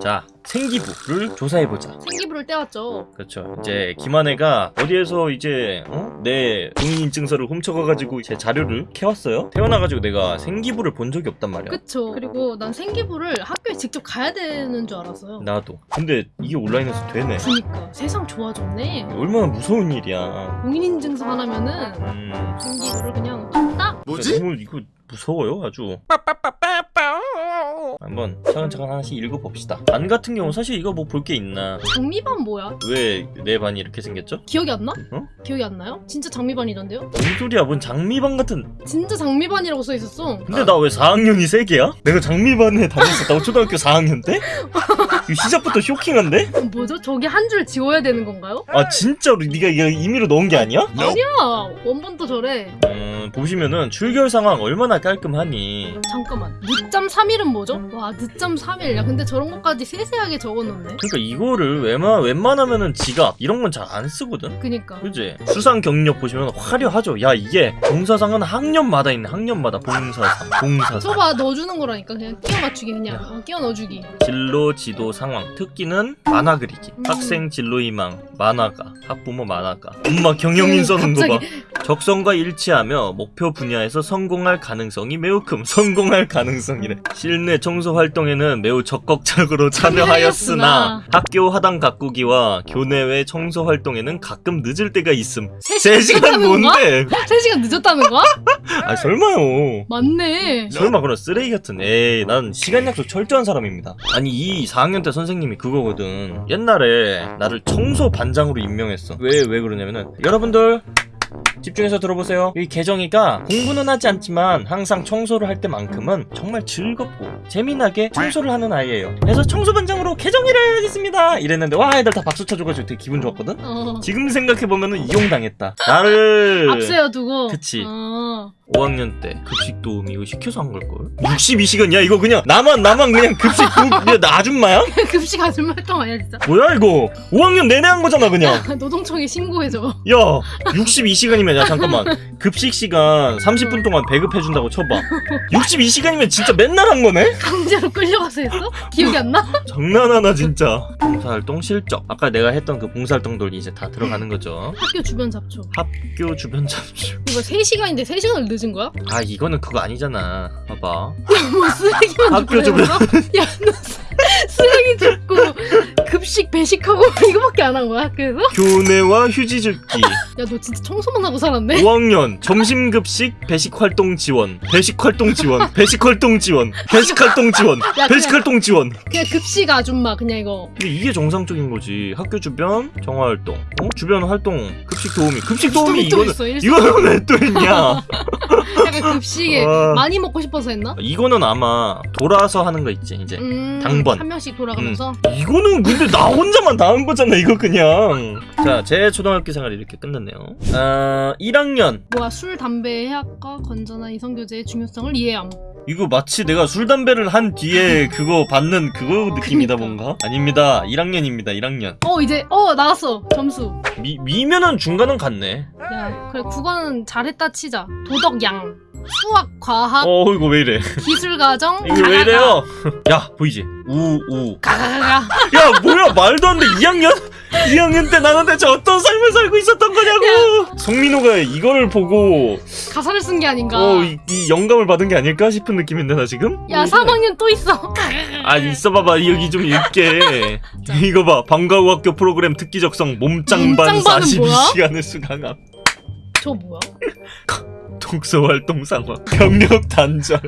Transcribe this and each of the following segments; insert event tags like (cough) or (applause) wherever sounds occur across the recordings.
자 생기부를 조사해보자. 생기부를 떼왔죠. 그렇죠. 이제 김한혜가 어디에서 이제 어? 내 공인인증서를 훔쳐가가지고 제 자료를 캐왔어요? 태어나가지고 내가 생기부를 본 적이 없단 말이야. 그쵸. 그리고 난 생기부를 학교에 직접 가야 되는 줄 알았어요. 나도. 근데 이게 온라인에서 되네. 그니까. 세상 좋아졌네. 얼마나 무서운 일이야. 공인인증서 하나면은 음. 생기부를 그냥 딱 너무 이거 무서워요 아주 한번 차근차근 하나씩 읽어봅시다 반 같은 경우 사실 이거 뭐 볼 게 있나 장미반 뭐야? 왜 내 반이 이렇게 생겼죠? 기억이 안 나? 어? 기억이 안 나요? 진짜 장미반이던데요? 뭔 소리야 뭔 장미반 같은 진짜 장미반이라고 써 있었어. 근데 나왜 4학년이 3개야? 내가 장미반에 다녔었다고 초등학교 4학년 때? (laughs) 시작부터 쇼킹한데? 어, 뭐죠? 저기 한 줄 지워야 되는 건가요? 아 진짜로 네가 이거 임의로 넣은 게 아니야? 아니야 원본도 저래. 음 보시면은 출결 상황 얼마나 깔끔하니 잠깐만 늦잠 3일은 뭐죠? 와 늦잠 3일. 야 근데 저런 것까지 세세하게 적어놓네. 그러니까 이거를 웬만, 웬만하면은 지갑 이런 건 잘 안 쓰거든. 그니까. 그지? 수상 경력 보시면 화려하죠. 야 이게 봉사상은 학년마다 있네. 학년마다 봉사상 봉사상. 저봐 넣어주는 거라니까. 그냥 끼워 맞추기 그냥. 어, 끼워 넣어주기. 진로 지도 상황. 특기는 만화 그리기. 음. 학생 진로 희망. 만화가. 학부모 만화가. 엄마 경영인 써는 갑자기. 거봐. 적성과 일치하며 목표 분야에서 성공할 가능성이 매우 큼. 성공할 가능성이래. 실내 청소 활동에는 매우 적극적으로 참여하였으나 학교 하당 가꾸기와 교내외 청소 활동에는 가끔 늦을 때가 있음 세 3시간 늦었다는 건가? 뭔데? 3시간 늦었다는 거야? 아 설마요 맞네. 설마 그런 쓰레기 같은 에이 난 시간 약속 철저한 사람입니다 아니 이 4학년 때 선생님이 그거거든 옛날에 나를 청소 반장으로 임명했어 왜왜 그러냐면은 여러분들 집중해서 들어보세요 이 개정이가 공부는 하지 않지만 항상 청소를 할 때만큼은 정말 즐겁고 재미나게 청소를 하는 아이예요 그래서 청소 반장으로 개정이를 하겠습니다 이랬는데 와 애들 다 박수 쳐줘가지고 되게 기분 좋았거든 어. 지금 생각해보면은 이용당했다 나를 (laughs) 앞세워 두고. 그치. 어. 5학년 때 급식 도우미 이거 시켜서 한 걸걸? 62시간이야 이거 그냥 나만 나만 그냥 급식 도우미 야, 나 아줌마야? (laughs) 급식 아줌마 활동 아니야 진짜. 뭐야 이거 5학년 내내 한 거잖아 그냥 (laughs) 노동청에 신고해줘. 야 62시간이면 야 잠깐만 급식 시간 30분 동안 배급해준다고 쳐봐 62시간이면 진짜 맨날 한 거네? 강제로 끌려가서 했어? 기억이 안 나? (laughs) 장난하나 진짜 봉사활동 실적 아까 내가 했던 그 봉사활동들 이제 다 들어가는 거죠 학교 주변 잡초. 학교 주변 잡주 이거 3시간인데 3시간을 늦은 거야? 아 이거는 그거 아니잖아 봐봐 뭐 쓰레기만 줍고? 야, 너 쓰- 쓰레기 줍고 급식 배식하고 (laughs) 이거밖에 안 한 거야 학교에서? 교내와 휴지 줍기. 야 너 진짜 청소만 하고 살았네? (laughs) 5학년 점심급식 배식활동 지원. 배식활동 지원. 배식활동 지원. 배식활동 지원. 야, 배식활동 지원. 그냥 급식 아줌마 그냥 이거. 근데 이게 정상적인 거지. 학교 주변 정화활동. 어? 주변 활동. 급식 도우미. 급식 도우미 또 이거는. 이거는 왜또 했냐? (laughs) 약간 급식에 와. 많이 먹고 싶어서 했나? 이거는 아마 돌아서 하는 거 있지 이제. 음, 당번. 한 명씩 돌아가면서? 이거는 근데 나 혼자만 다 한 거잖아 이거 그냥. 자 제 초등학교 생활이 이렇게 끝났네요. 아 1학년. 뭐야 술 담배 해학과 건전한 이성교제의 중요성을 이해함. 이거 마치 내가 술 담배를 한 뒤에 (laughs) 그거 받는 그거 느낌이다. 뭔가? 아닙니다. 1학년입니다 1학년. 어 이제 어 나왔어. 점수. 미, 미면은 중간은 같네. 야 그래 국어는 잘했다 치자. 도덕 양 수학 과학 어 이거 왜 이래? 기술 과정 이거 왜 이래요? 야 보이지? 우우. 가가가가 야 뭐야? 말도 안 돼. 2학년? 2학년 때 나는 대체 어떤 삶을 살고 있었던 거냐고? 송민호가 이거를 보고 가사를 쓴 게 아닌가. 어, 이, 이 영감을 받은 게 아닐까 싶은 느낌인데 나 지금? 야 3학년 또 있어. 아 있어봐봐. 여기 좀 읽게. (laughs) 이거 봐. 방과후 학교 프로그램 특기 적성 몸짱반 몸짱반은 42시간을 수강함. 저 뭐야 독서 활동 상황. 경력 단절.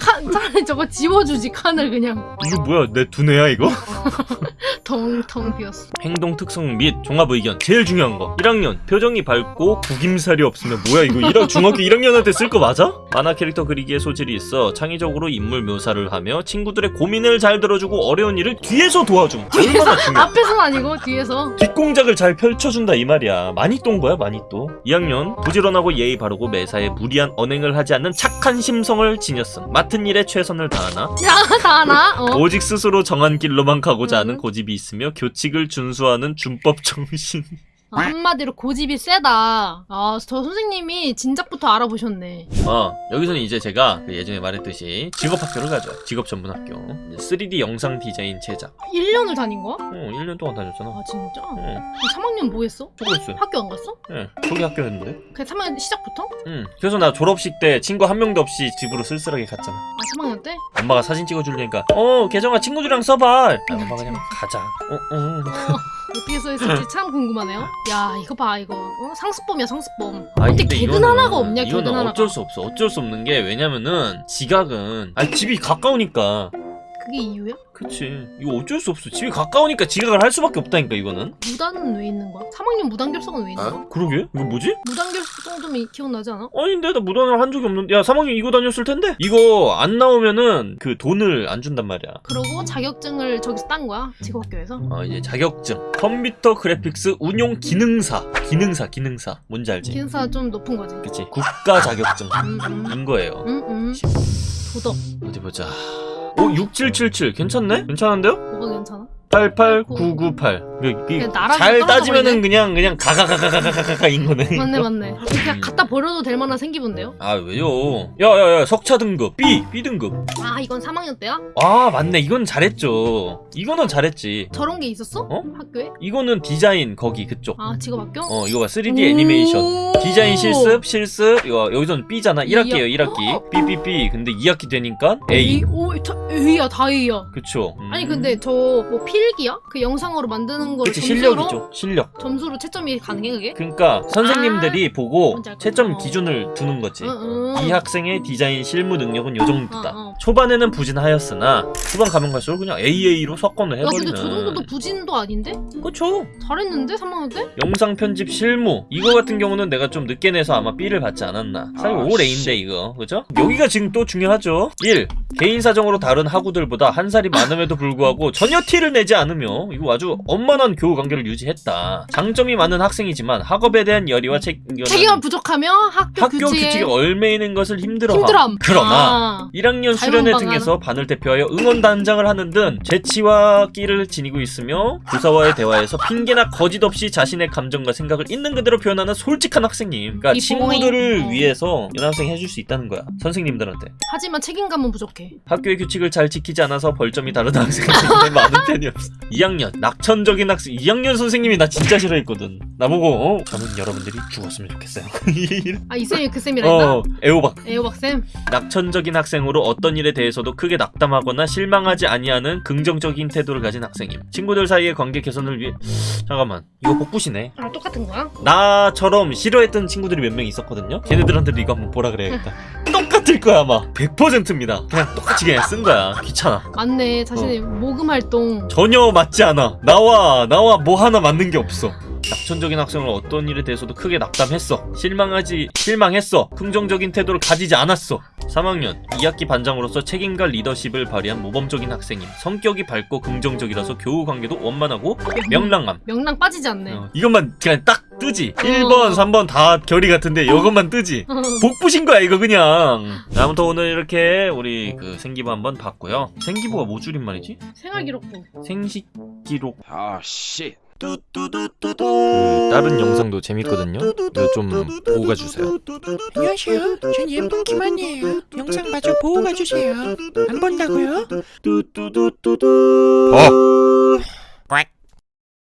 칸 차라리 저거 지워주지 칸을 그냥. 이거 뭐야? 내 두뇌야 이거? (laughs) 텅텅 비었어. 행동 특성 및 종합 의견 제일 중요한 거. 1학년 표정이 밝고 구김살이 없으면 뭐야 이거? 1학 중학교 1학년한테 쓸 거 맞아? 만화 캐릭터 그리기에 소질이 있어 창의적으로 인물 묘사를 하며 친구들의 고민을 잘 들어주고 어려운 일을 뒤에서 도와줌. 얼마나 중요해. 앞에서는 아니고 뒤에서? 뒷공작을 잘 펼쳐준다 이 말이야. 많이 또온 거야 많이 또. 2학년 부지런하고 예의 바르고 매사에 무리한 언행을 하지 않는 착한 심성을 지녔음. 맡은 일에 최선을 다하나? 야 다 하나? 어. 오직 스스로 정한 길로만 가고자 하는 음. 고집이 있으며 교칙을 준수하는 준법 정신 아, 한마디로 고집이 세다. 아, 저 선생님이 진작부터 알아보셨네. 어 여기서는 이제 제가 그 예전에 말했듯이 직업학교를 가죠 직업 전문학교 이제 3D 영상 디자인 제작 1년을 다닌 거야? 어 1년 동안 다녔잖아 아, 진짜? 어 3학년 뭐 했어? 있어요 학교 안 갔어? 예 저기 학교였는데 그냥 3학년 시작부터? 응 그래서 나 졸업식 때 친구 한 명도 없이 집으로 쓸쓸하게 갔잖아 아, 3학년 때? 엄마가 사진 찍어주려니까 어 계정아 친구들이랑 써봐 아, 엄마 그냥 가자 어, 어. 어 (laughs) 떻게 써있을지 (laughs) 참 궁금하네요. 야, 이거 봐, 이거. 어? 상습범이야, 상습범. 아니, 어떻게 근데 개근 하나가 없냐, 개근 하나가. 어쩔 수 없어 어쩔 수 없는 게 왜냐면은 지각은 아니 집이 가까우니까 그게 이유야? 그치. 이거 어쩔 수 없어. 집이 가까우니까 지각을 할 수밖에 없다니까 이거는. 무단은 왜 있는 거야? 3학년 무단결석은 왜 있는 거야? 그러게. 이거 뭐지? 무단결석 정도면 기억나지 않아? 아닌데 나 무단을 한 적이 없는데. 야 3학년 이거 다녔을 텐데? 이거 안 나오면은 그 돈을 안 준단 말이야. 그러고 자격증을 저기서 딴 거야? 직업학교에서? 어 이제 자격증. 컴퓨터 그래픽스 운용 기능사. 기능사 기능사. 뭔지 알지? 기능사 좀 높은 거지. 그치. 국가 자격증인 음, 음. 거예요. 음, 음. 도덕. 어디 보자 오 6777 괜찮네? 괜찮은데요? 뭐가 괜찮아? 88998 나라에서 잘 따지면은? 그냥 그냥 가가가가가가가인 거네 맞네. 맞네 그냥 음. 갖다 버려도 될 만한 생기본데요? 아 왜요 야야야 석차 등급 B B 등급 아 이건 3학년 때야? 아 맞네 이건 잘했죠 이거는 잘했지 저런 게 있었어? 어? 학교에? 이거는 디자인 거기 그쪽 아 직업학교? 어 이거 봐 3D 애니메이션 오. 디자인 실습 실습 이거 여기서는 B잖아 1학기에요 이야. 1학기 B B B 근데 2학기 되니까 A 오 다, A야 다 A야 그쵸 음. 아니 근데 저 뭐 필기야? 그 영상으로 만드는 거를 그치 점수로 실력이죠 실력 점수로 채점이 가능해 그게? 그러니까 선생님들이 보고 알것 채점. 기준을 두는 거지 응, 응. 이 학생의 디자인 실무 능력은 요 정도다. 어, 어. 초반에는 부진하였으나 후반 가면 갈수록 그냥 AA로 야 해버리는. 근데 저 정도도 부진도 아닌데? 그쵸. 잘했는데 3학년 때? 영상 편집 실무 이거 같은 경우는 내가 좀 늦게 내서 아마 B를 받지 않았나. 사실 아, 5레인데 이거 그죠? 여기가 지금 또 중요하죠. 1. 개인 사정으로 다른 학우들보다 한 살이 많음에도 불구하고 전혀 티를 내지 않으며 이거 아주 원만한 교우 관계를 유지했다. 장점이 많은 학생이지만 학업에 대한 열의와 책 책임감 부족하며 학교, 학교 규칙에 얼매이는 것을 힘들어함. 힘들함 그러나 아. 1학년 수련회 등에서 반을 대표하여 응원단장을 하는 등 재치와 끼를 지니고 있으며 교사와의 대화에서 핑계나 거짓 없이 자신의 감정과 생각을 있는 그대로 표현하는 솔직한 학생님. 그러니까 이 친구들을 보잉. 위해서 연합생 해줄 수 있다는 거야. 선생님들한테. 하지만 책임감은 부족해 학교의 규칙을 잘 지키지 않아서 벌점이 다른 학생들이 (laughs) 많은 편이 없어. 2학년 낙천적인 학생. 2학년 선생님이 나 진짜 싫어했거든. 나보고 어, 저는 여러분들이 죽었으면 좋겠어요. (laughs) 아 이 쌤이 그 쌤이라니까? 어 애호박. 애호박 쌤 낙천적인 학생으로 어떤 일에 대해서도 크게 낙담하거나 실망하지 아니하는 긍정적인 태도를 가진 학생임. 친구들 사이의 관계 개선을 위해 잠깐만 이거 복붙이네. 아 똑같은 거야? 나처럼 싫어했던 친구들이 몇 명 있었거든요. 걔네들한테도 이거 한번 보라 그래야겠다. (laughs) 똑같을 거야 아마. 100%입니다. 그냥 똑같이 그냥 쓴 거야. 귀찮아. 맞네 자신의 어. 모금 활동 전혀 맞지 않아. 나와 나와 뭐 하나 맞는 게 없어. 낙천적인 학생을 어떤 일에 대해서도 크게 낙담했어. 실망하지 실망했어. 긍정적인 태도를 가지지 않았어. 3학년 2학기 반장으로서 책임과 리더십을 발휘한 모범적인 학생임. 성격이 밝고 긍정적이라서 교우 관계도 원만하고 명랑함. 명랑 빠지지 않네 어, 이것만 그냥 딱 뜨지. 1번, 3번 다 결이 같은데 이것만 뜨지. 복부신 거야 이거 그냥. 아무튼 오늘 이렇게 우리 그 생기부 한번 봤고요. 생기부가 뭐 줄임말이지? 생활기록부 생식기록 아, 씨. 그 다른 영상도 재밌거든요. 좀 보고 가주세요. 안녕하세요. 전 예쁜 김한이에요. 영상 마저 보고 가주세요. 안 본다고요? 뚜뚜뚜뚜뚜. 어.